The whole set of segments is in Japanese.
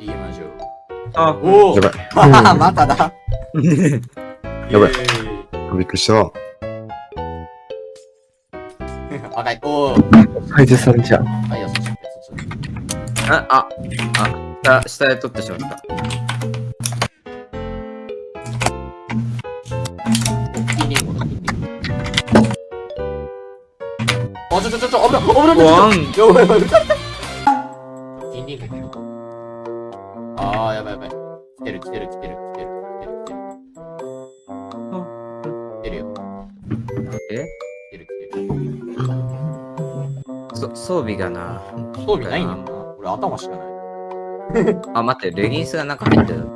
行きましょう。あ、おおやばい。あ まただ。やばいびっくりした。赤い。おお。解説されちゃう。あ、いや、そっち、そっち。あ、あ、あ、下、下で取ってしまった。あ、ちょちょちょ危ない、危ない、危ない。ワン。やばいやばい。あー、やばいやばい。来てる来てる来てる来てる来てる来てる。来てるよ。え？来てる来てる。そ装備がな。装備ないねんな。俺頭しかない。あ、待って、レギンスがなんか入ってる。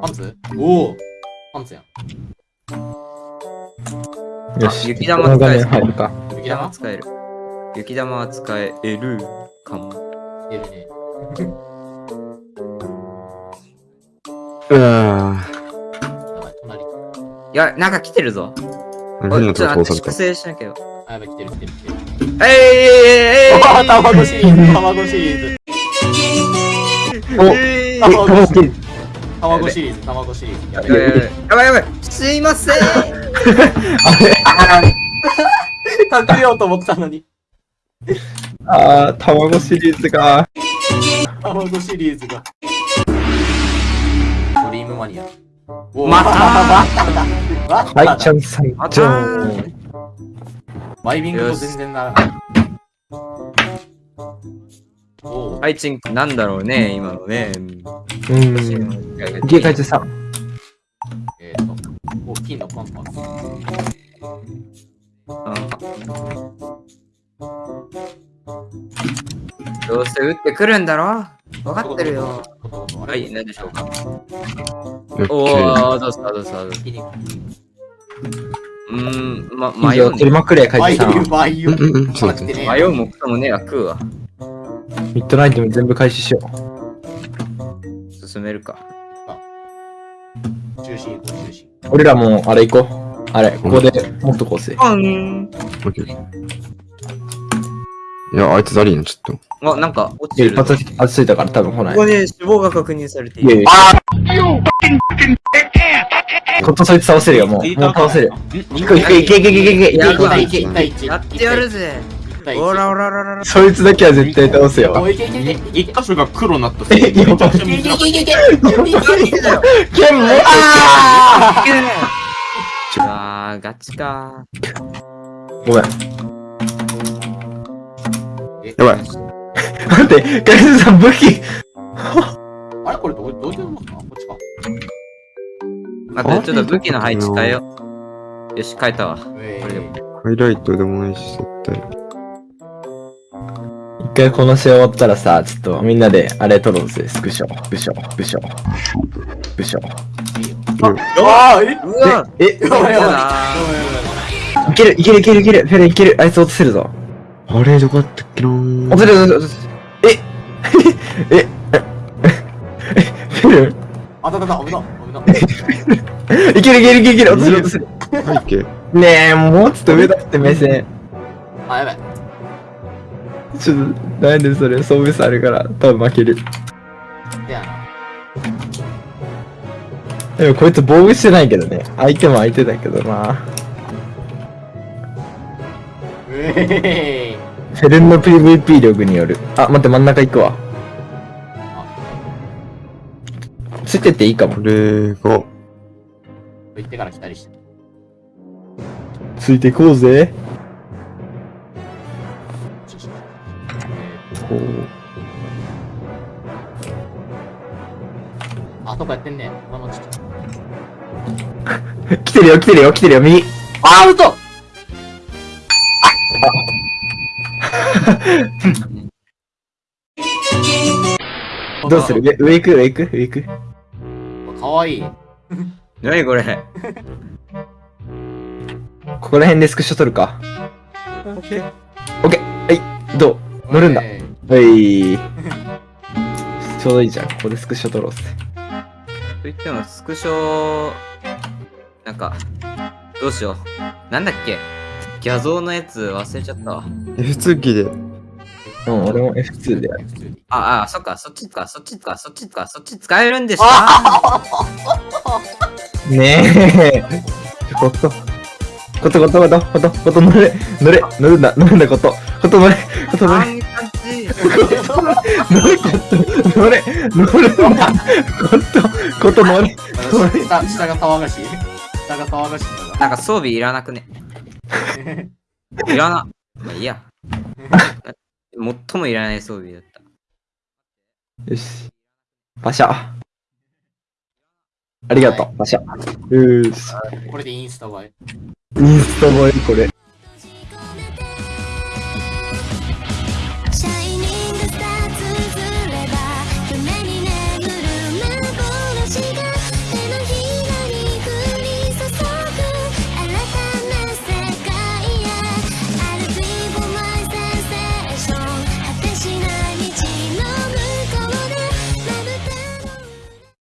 パンツ？おお。パンツやん。よし。雪玉使え面入るか。雪玉？使える。雪玉は使えるかも。来てるね。うわやばい、隣。いや、なんか来てるぞ。ぁ。おいちょっと待って、粛。清しなきゃよ。あ、やばい、来てる来てる来てる。えいえいえいえー、卵シリーズ、卵シリーズ。おえい卵え、卵卵シリーズ、卵シリーズ。ややばいやばいやばすいませんばい。隠れようと思ったのに。あー、卵シリーズが。卵シリーズが。ムマニア。またまただ。はい、だ。ちゃんさん、またじゃん。ワイビングと全然ならない。はい、チン、なんだろうね、今のね。うん。家帰ってさん。えーと、お、金のパンパン。どうせ打ってくるんだろ？分かってるよ。ははい、何でしょうか？おケー。ー、どうしたどうしたどうしたい。うーん、ま、迷うね。取りまくれ、帰っバイてさん。ユバイユ。うんうそうだね来てね迷うもくともね食うわ。ミッドナイトも全部回収しよ進めるか。中心行こう、中心。う。俺らも、あれ行こう。あれ、ここでもっとこうせ。あん。いや、あいつダリーな、ちょっと。あ、なんか落ちてるぞ。一発ついたから多分来ないここ。に死亡が確認されている。いやいや。こっとそいつ倒せるよ、もう。もう倒せる。いけいけいけいけいけいけいけい一対一、一対一。やってやるぜ。一対一。おらおらおらおら。そいつだけは絶対倒すよ。おいけいけいけいけいけ一箇所が黒になったえ、やばい。いけいけいけいけあガチか。ごめん。やばい。待って、ガイズさん武器。あれ？これどうどういうことかこっちか。待って、ちょっと武器の配置変えよう。よし、変えたわ。えこれでもハイライトでもないし、絶対。一回この試合終わったらさ、ちょっとみんなであれ撮ろうぜ。スクショ、スクショ、スクショ、スクショ。ああえ？うわえ、やばいやばいいいける、いける、いける、いける、フェレンいける。あいつ落とせるぞ。あれ、どこだったっけなー落とせる、落とせる。え、え、え、え、フェレンあたたた、危な、危な。いける、いける、いける、いける、落とせる、落とせる。背景。ねえ、もうちょっと上だって目線。あ、やばい。ちょっと、なんでそれ、装備差あるから、多分負ける。でやな。でもこいつ防具してないけどね。相手も相手だけどな。うえフェレンの PVP 力による。あ、待って、真ん中行くわ。ついてっていいかもこ。れが。行ってから来たりして。ついていこうぜ。こう。ーあ、とこやってんね。今のちょっと。来てるよ、来てるよ、来てるよ、右。あ、アウト どうする？上、上行く？上行く？上行く？かわいい。何これ？ここら辺でスクショ撮るか。オッケー。はい、どう？乗るんだ。えはい。ちょうどいいじゃん。ここでスクショ撮ろうっす。と言っても、スクショ、なんか、どうしよう。なんだっけ？画像のやつ忘れちゃったわ。F2 キーで、うん、俺も F2 で。あ、あ、そっか、そっちか、そっちか、そっちか、そっち使えるんですあか？ねえ。こと。ことことことことこと乗れ。乗れ。乗るんだ乗るんだこと。こと乗れ。こと乗れ。乗れこと。乗れ。乗るんだこと。こと乗れ。乗れ下下が騒がしい？下が騒がしい。なんか装備いらなくね？いらな。まあいいや。最もいらない装備だった。よしパシャありがとうパシャよーしこれでインスタ映え。インスタ映えこれ